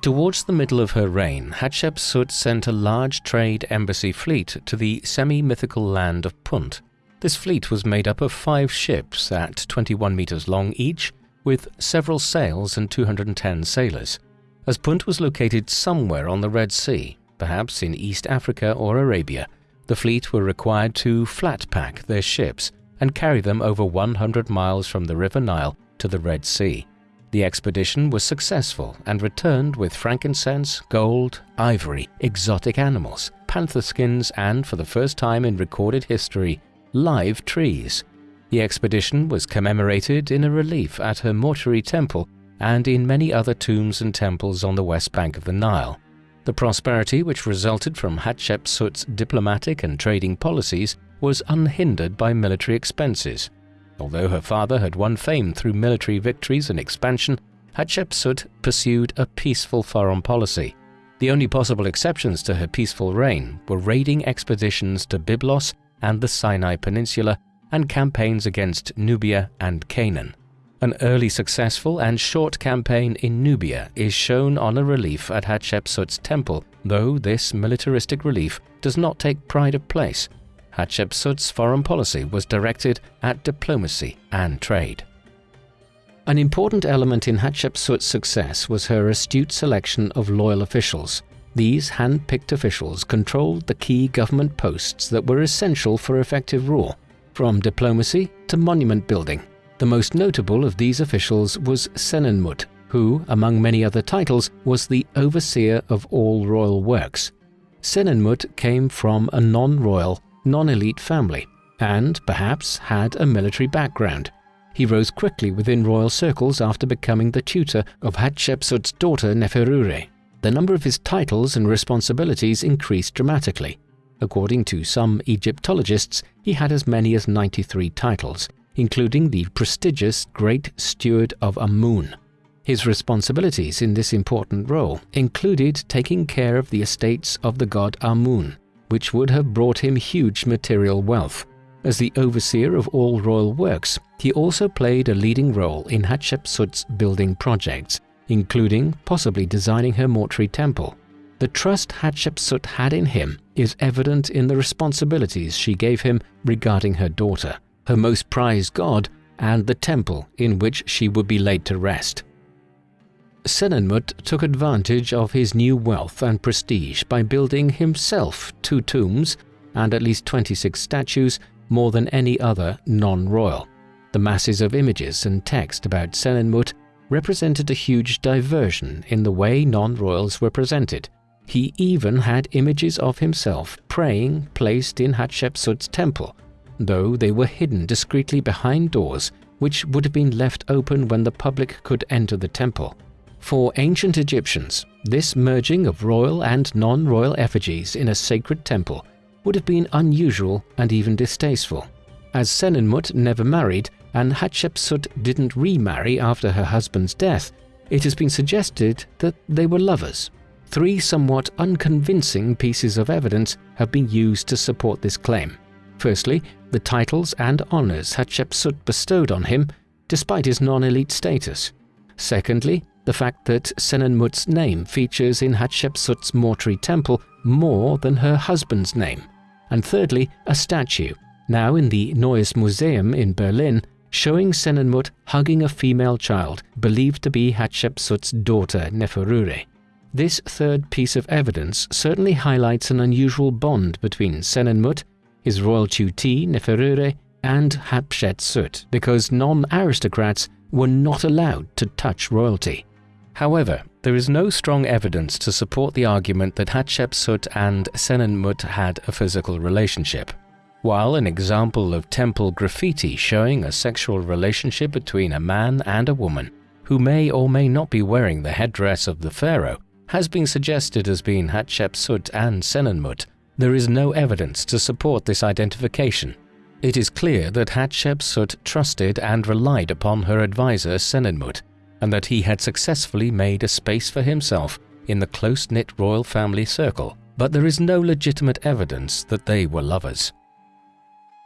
Towards the middle of her reign, Hatshepsut sent a large trade embassy fleet to the semi-mythical land of Punt. This fleet was made up of five ships at 21 meters long each, with several sails and 210 sailors. As Punt was located somewhere on the Red Sea, perhaps in East Africa or Arabia, the fleet were required to flat pack their ships and carry them over 100 miles from the River Nile to the Red Sea. The expedition was successful and returned with frankincense, gold, ivory, exotic animals, panther skins and, for the first time in recorded history, live trees. The expedition was commemorated in a relief at her mortuary temple and in many other tombs and temples on the west bank of the Nile. The prosperity which resulted from Hatshepsut's diplomatic and trading policies was unhindered by military expenses. Although her father had won fame through military victories and expansion, Hatshepsut pursued a peaceful foreign policy. The only possible exceptions to her peaceful reign were raiding expeditions to Byblos and the Sinai Peninsula and campaigns against Nubia and Canaan. An early successful and short campaign in Nubia is shown on a relief at Hatshepsut's temple, though this militaristic relief does not take pride of place. Hatshepsut's foreign policy was directed at diplomacy and trade. An important element in Hatshepsut's success was her astute selection of loyal officials. These hand-picked officials controlled the key government posts that were essential for effective rule, from diplomacy to monument building. The most notable of these officials was Senenmut, who, among many other titles, was the overseer of all royal works. Senenmut came from a non-royal, non-elite family and, perhaps, had a military background. He rose quickly within royal circles after becoming the tutor of Hatshepsut's daughter Neferure. The number of his titles and responsibilities increased dramatically. According to some Egyptologists, he had as many as 93 titles, including the prestigious Great Steward of Amun. His responsibilities in this important role included taking care of the estates of the god Amun, which would have brought him huge material wealth. As the overseer of all royal works, he also played a leading role in Hatshepsut's building projects, including possibly designing her mortuary temple. The trust Hatshepsut had in him is evident in the responsibilities she gave him regarding her daughter, her most prized god, and the temple in which she would be laid to rest. Senenmut took advantage of his new wealth and prestige by building himself two tombs and at least 26 statues more than any other non-royal. The masses of images and text about Senenmut represented a huge diversion in the way non-royals were presented. He even had images of himself praying placed in Hatshepsut's temple, though they were hidden discreetly behind doors which would have been left open when the public could enter the temple. For ancient Egyptians, this merging of royal and non-royal effigies in a sacred temple would have been unusual and even distasteful. As Senenmut never married and Hatshepsut didn't remarry after her husband's death, it has been suggested that they were lovers. Three somewhat unconvincing pieces of evidence have been used to support this claim. Firstly, the titles and honors Hatshepsut bestowed on him despite his non-elite status. Secondly, the fact that Senenmut's name features in Hatshepsut's mortuary temple more than her husband's name. And thirdly, a statue, now in the Neues Museum in Berlin, showing Senenmut hugging a female child believed to be Hatshepsut's daughter Neferure. This third piece of evidence certainly highlights an unusual bond between Senenmut, his royal tutee Neferure, and Hatshepsut because non-aristocrats were not allowed to touch royalty. However, there is no strong evidence to support the argument that Hatshepsut and Senenmut had a physical relationship. While an example of temple graffiti showing a sexual relationship between a man and a woman, who may or may not be wearing the headdress of the pharaoh, has been suggested as being Hatshepsut and Senenmut, there is no evidence to support this identification. It is clear that Hatshepsut trusted and relied upon her advisor Senenmut, and that he had successfully made a space for himself in the close-knit royal family circle, but there is no legitimate evidence that they were lovers.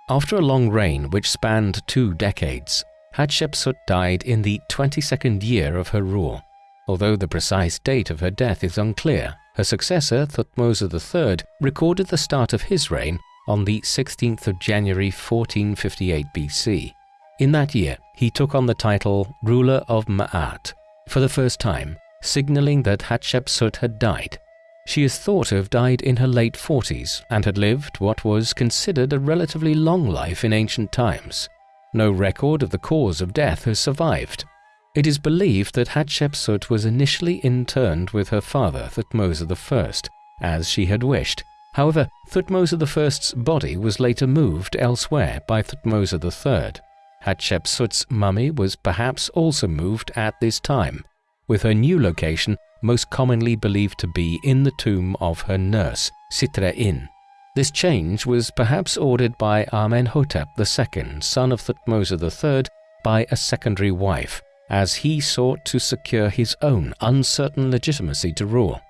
After a long reign which spanned two decades, Hatshepsut died in the 22nd year of her rule. Although the precise date of her death is unclear, her successor, Thutmose III, recorded the start of his reign on the 16th of January 1458 BC. In that year, he took on the title ruler of Ma'at for the first time, signaling that Hatshepsut had died. She is thought to have died in her late 40s and had lived what was considered a relatively long life in ancient times. No record of the cause of death has survived. It is believed that Hatshepsut was initially interned with her father, Thutmose I, as she had wished. However, Thutmose I's body was later moved elsewhere by Thutmose III. Hatshepsut's mummy was perhaps also moved at this time, with her new location most commonly believed to be in the tomb of her nurse, Sitre-In. This change was perhaps ordered by Amenhotep II, son of Thutmose III, by a secondary wife, as he sought to secure his own uncertain legitimacy to rule.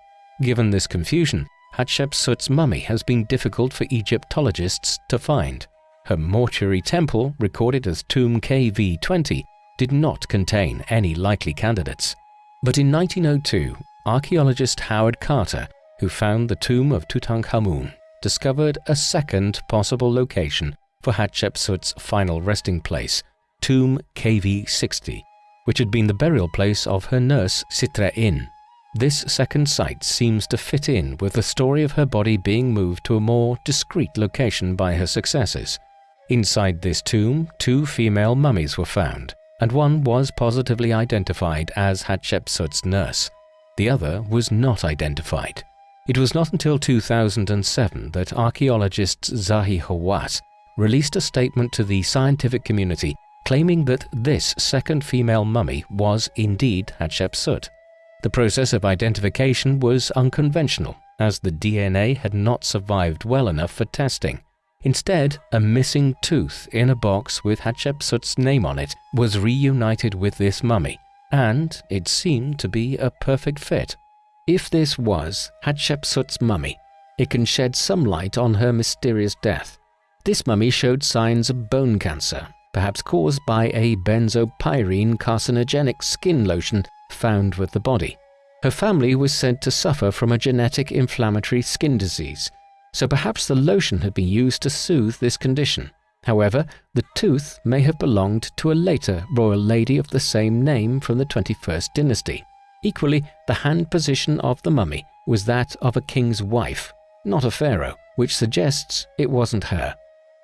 Given this confusion, Hatshepsut's mummy has been difficult for Egyptologists to find. Her mortuary temple, recorded as Tomb KV20, did not contain any likely candidates. But in 1902, archaeologist Howard Carter, who found the tomb of Tutankhamun, discovered a second possible location for Hatshepsut's final resting place, Tomb KV60, which had been the burial place of her nurse Sitre-In. This second site seems to fit in with the story of her body being moved to a more discreet location by her successors. Inside this tomb, two female mummies were found, and one was positively identified as Hatshepsut's nurse. The other was not identified. It was not until 2007 that archaeologist Zahi Hawass released a statement to the scientific community claiming that this second female mummy was indeed Hatshepsut. The process of identification was unconventional, as the DNA had not survived well enough for testing. Instead, a missing tooth in a box with Hatshepsut's name on it was reunited with this mummy, and it seemed to be a perfect fit. If this was Hatshepsut's mummy, it can shed some light on her mysterious death. This mummy showed signs of bone cancer, perhaps caused by a benzopyrene carcinogenic skin lotion found with the body. Her family was said to suffer from a genetic inflammatory skin disease, so perhaps the lotion had been used to soothe this condition. However, the tooth may have belonged to a later royal lady of the same name from the 21st dynasty. Equally, the hand position of the mummy was that of a king's wife, not a pharaoh, which suggests it wasn't her.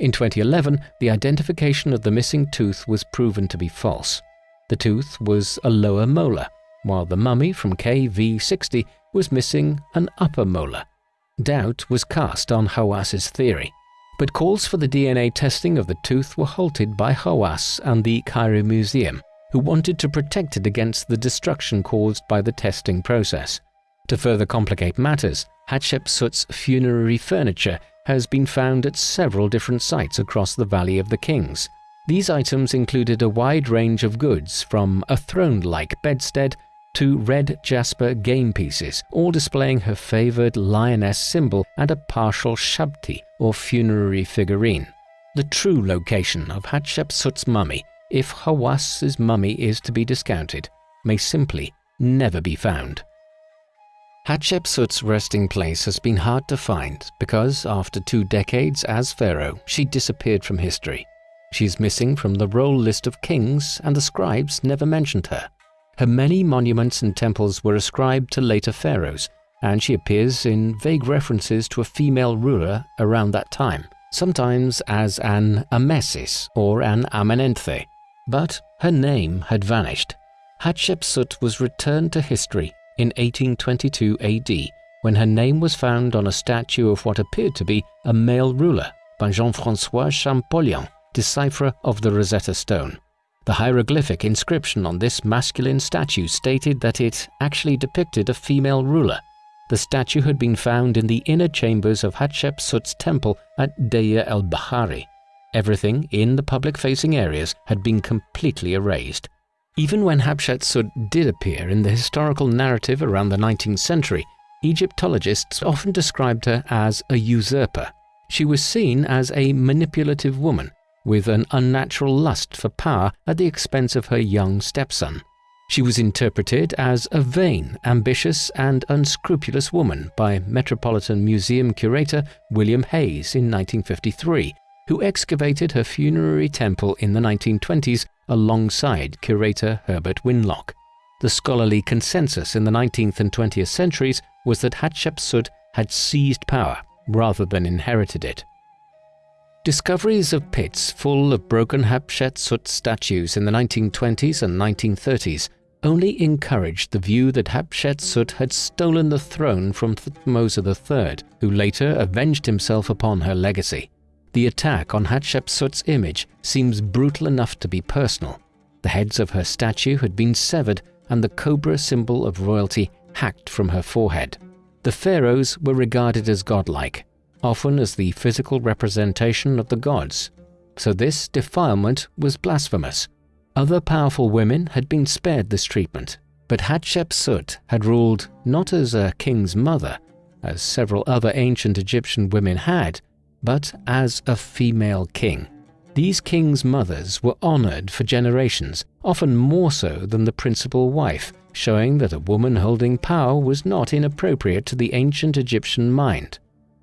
In 2011, the identification of the missing tooth was proven to be false. The tooth was a lower molar, while the mummy from KV60 was missing an upper molar. Doubt was cast on Hawass's theory, but calls for the DNA testing of the tooth were halted by Hawass and the Cairo Museum, who wanted to protect it against the destruction caused by the testing process. To further complicate matters, Hatshepsut's funerary furniture has been found at several different sites across the Valley of the Kings. These items included a wide range of goods from a throne-like bedstead to red jasper game pieces, all displaying her favored lioness symbol and a partial shabti or funerary figurine. The true location of Hatshepsut's mummy, if Hawass's mummy is to be discounted, may simply never be found. Hatshepsut's resting place has been hard to find because after two decades as pharaoh, she disappeared from history. She is missing from the roll list of kings and the scribes never mentioned her. Her many monuments and temples were ascribed to later pharaohs, and she appears in vague references to a female ruler around that time, sometimes as an Amesis or an Amenenthe. But her name had vanished. Hatshepsut was returned to history in 1822 AD when her name was found on a statue of what appeared to be a male ruler by Jean-François Champollion, decipherer of the Rosetta Stone. The hieroglyphic inscription on this masculine statue stated that it actually depicted a female ruler. The statue had been found in the inner chambers of Hatshepsut's temple at Deir el-Bahari. Everything in the public-facing areas had been completely erased. Even when Hatshepsut did appear in the historical narrative around the 19th century, Egyptologists often described her as a usurper. She was seen as a manipulative woman with an unnatural lust for power at the expense of her young stepson. She was interpreted as a vain, ambitious, and unscrupulous woman by Metropolitan Museum curator William Hayes in 1953, who excavated her funerary temple in the 1920s alongside curator Herbert Winlock. The scholarly consensus in the 19th and 20th centuries was that Hatshepsut had seized power rather than inherited it. Discoveries of pits full of broken Hatshepsut statues in the 1920s and 1930s only encouraged the view that Hatshepsut had stolen the throne from Thutmose III, who later avenged himself upon her legacy. The attack on Hatshepsut's image seems brutal enough to be personal. The heads of her statue had been severed and the cobra symbol of royalty hacked from her forehead. The pharaohs were regarded as godlike, often as the physical representation of the gods, so this defilement was blasphemous. Other powerful women had been spared this treatment, but Hatshepsut had ruled not as a king's mother, as several other ancient Egyptian women had, but as a female king. These kings' mothers were honored for generations, often more so than the principal wife, showing that a woman holding power was not inappropriate to the ancient Egyptian mind.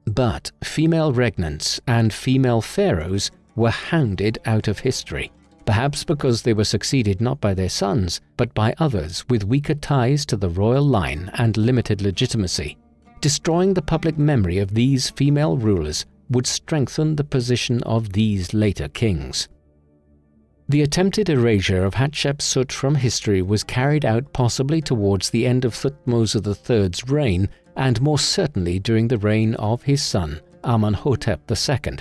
But female regnants and female pharaohs were hounded out of history, perhaps because they were succeeded not by their sons, but by others with weaker ties to the royal line and limited legitimacy. Destroying the public memory of these female rulers would strengthen the position of these later kings. The attempted erasure of Hatshepsut from history was carried out possibly towards the end of Thutmose III's reign and more certainly during the reign of his son, Amenhotep II.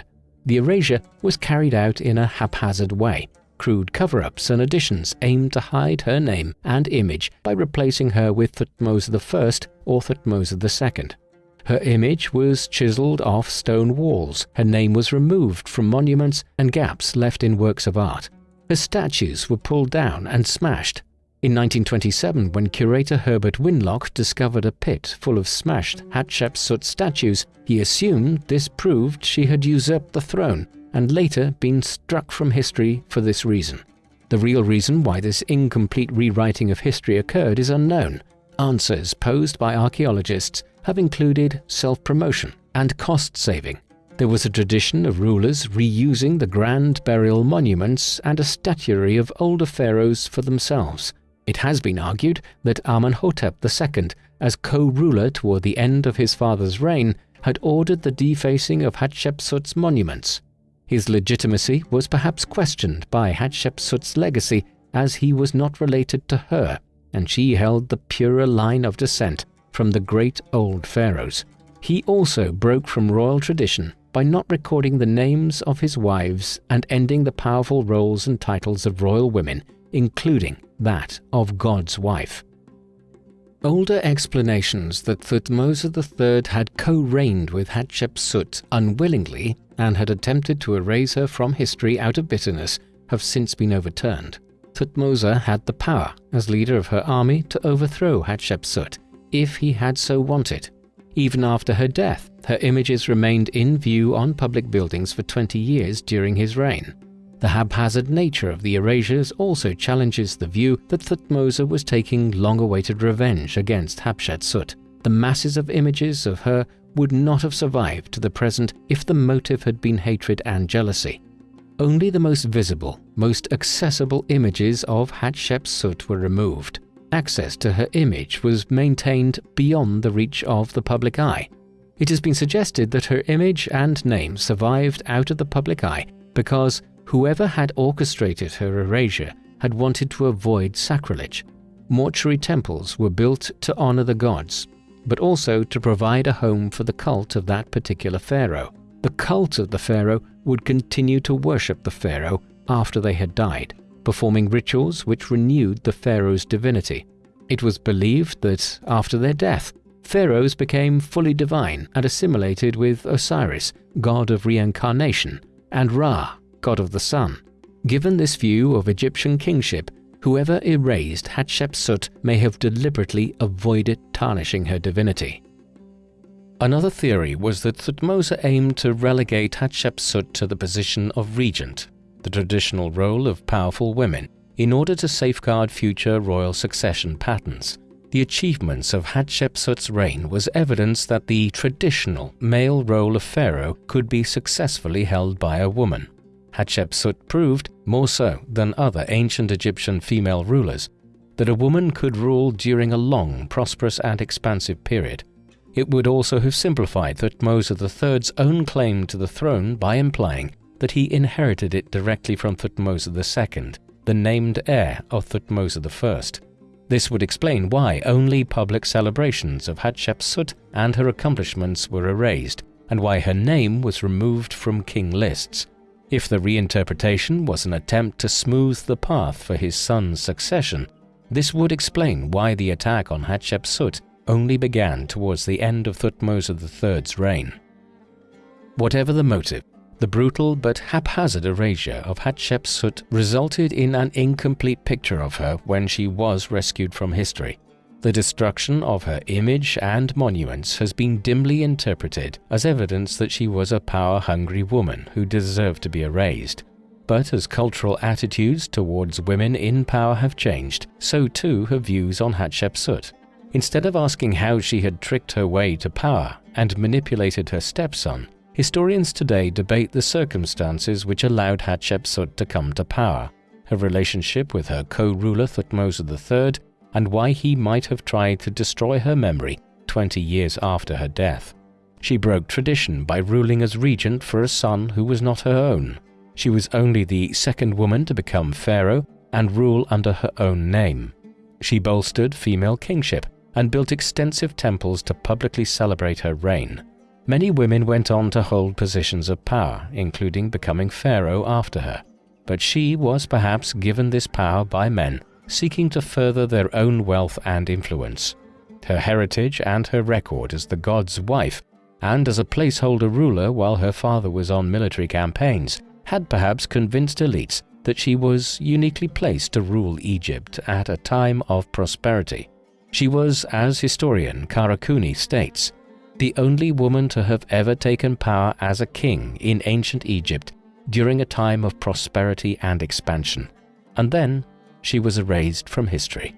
The erasure was carried out in a haphazard way. Crude cover-ups and additions aimed to hide her name and image by replacing her with Thutmose I or Thutmose II. Her image was chiseled off stone walls, her name was removed from monuments and gaps left in works of art. Her statues were pulled down and smashed. In 1927, when curator Herbert Winlock discovered a pit full of smashed Hatshepsut statues, he assumed this proved she had usurped the throne and later been struck from history for this reason. The real reason why this incomplete rewriting of history occurred is unknown. Answers posed by archaeologists have included self-promotion and cost-saving. There was a tradition of rulers reusing the grand burial monuments and a statuary of older pharaohs for themselves. It has been argued that Amenhotep II, as co-ruler toward the end of his father's reign, had ordered the defacing of Hatshepsut's monuments. His legitimacy was perhaps questioned by Hatshepsut's legacy as he was not related to her, and she held the purer line of descent from the great old pharaohs. He also broke from royal tradition by not recording the names of his wives and ending the powerful roles and titles of royal women, including that of God's wife. Older explanations that Thutmose III had co-reigned with Hatshepsut unwillingly and had attempted to erase her from history out of bitterness have since been overturned. Thutmose had the power, as leader of her army, to overthrow Hatshepsut if he had so wanted. Even after her death, her images remained in view on public buildings for 20 years during his reign. The haphazard nature of the erasures also challenges the view that Thutmose was taking long-awaited revenge against Hatshepsut. The masses of images of her would not have survived to the present if the motive had been hatred and jealousy. Only the most visible, most accessible images of Hatshepsut were removed. Access to her image was maintained beyond the reach of the public eye. It has been suggested that her image and name survived out of the public eye because Whoever had orchestrated her erasure had wanted to avoid sacrilege. Mortuary temples were built to honor the gods, but also to provide a home for the cult of that particular pharaoh. The cult of the pharaoh would continue to worship the pharaoh after they had died, performing rituals which renewed the pharaoh's divinity. It was believed that after their death, pharaohs became fully divine and assimilated with Osiris, god of reincarnation, and Ra, god of the sun. Given this view of Egyptian kingship, whoever erased Hatshepsut may have deliberately avoided tarnishing her divinity. Another theory was that Thutmose aimed to relegate Hatshepsut to the position of regent, the traditional role of powerful women, in order to safeguard future royal succession patterns. The achievements of Hatshepsut's reign was evidence that the traditional male role of pharaoh could be successfully held by a woman. Hatshepsut proved, more so than other ancient Egyptian female rulers, that a woman could rule during a long, prosperous and expansive period. It would also have simplified Thutmose III's own claim to the throne by implying that he inherited it directly from Thutmose II, the named heir of Thutmose I. This would explain why only public celebrations of Hatshepsut and her accomplishments were erased, and why her name was removed from king lists, if the reinterpretation was an attempt to smooth the path for his son's succession, this would explain why the attack on Hatshepsut only began towards the end of Thutmose III's reign. Whatever the motive, the brutal but haphazard erasure of Hatshepsut resulted in an incomplete picture of her when she was rescued from history. The destruction of her image and monuments has been dimly interpreted as evidence that she was a power-hungry woman who deserved to be erased. But as cultural attitudes towards women in power have changed, so too have views on Hatshepsut. Instead of asking how she had tricked her way to power and manipulated her stepson, historians today debate the circumstances which allowed Hatshepsut to come to power, her relationship with her co-ruler Thutmose III, and why he might have tried to destroy her memory 20 years after her death. She broke tradition by ruling as regent for a son who was not her own. She was only the second woman to become pharaoh and rule under her own name. She bolstered female kingship and built extensive temples to publicly celebrate her reign. Many women went on to hold positions of power, including becoming pharaoh after her. But she was perhaps given this power by men seeking to further their own wealth and influence. Her heritage and her record as the god's wife, and as a placeholder ruler while her father was on military campaigns, had perhaps convinced elites that she was uniquely placed to rule Egypt at a time of prosperity. She was, as historian Kara Cooney states, the only woman to have ever taken power as a king in ancient Egypt during a time of prosperity and expansion, and then she was erased from history.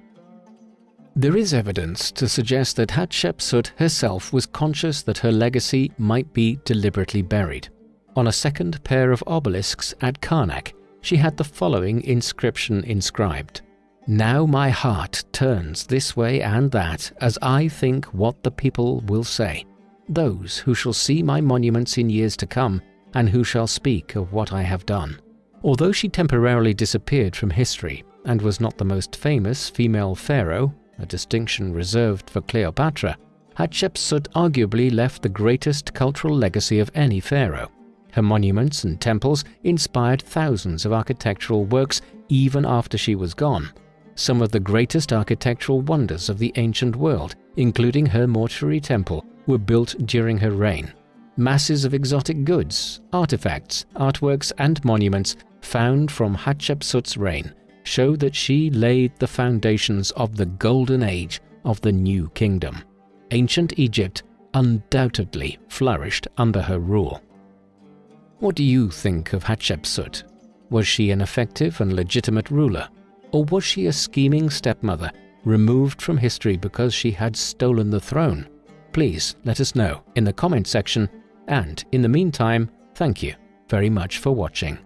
There is evidence to suggest that Hatshepsut herself was conscious that her legacy might be deliberately buried. On a second pair of obelisks at Karnak, she had the following inscription inscribed Now my heart turns this way and that as I think what the people will say, those who shall see my monuments in years to come and who shall speak of what I have done. Although she temporarily disappeared from history and was not the most famous female pharaoh, a distinction reserved for Cleopatra, Hatshepsut arguably left the greatest cultural legacy of any pharaoh. Her monuments and temples inspired thousands of architectural works even after she was gone. Some of the greatest architectural wonders of the ancient world, including her mortuary temple, were built during her reign. Masses of exotic goods, artifacts, artworks and monuments found from Hatshepsut's reign show that she laid the foundations of the golden age of the new kingdom. Ancient Egypt undoubtedly flourished under her rule. What do you think of Hatshepsut? Was she an effective and legitimate ruler? Or was she a scheming stepmother removed from history because she had stolen the throne? Please let us know in the comment section and in the meantime, thank you very much for watching.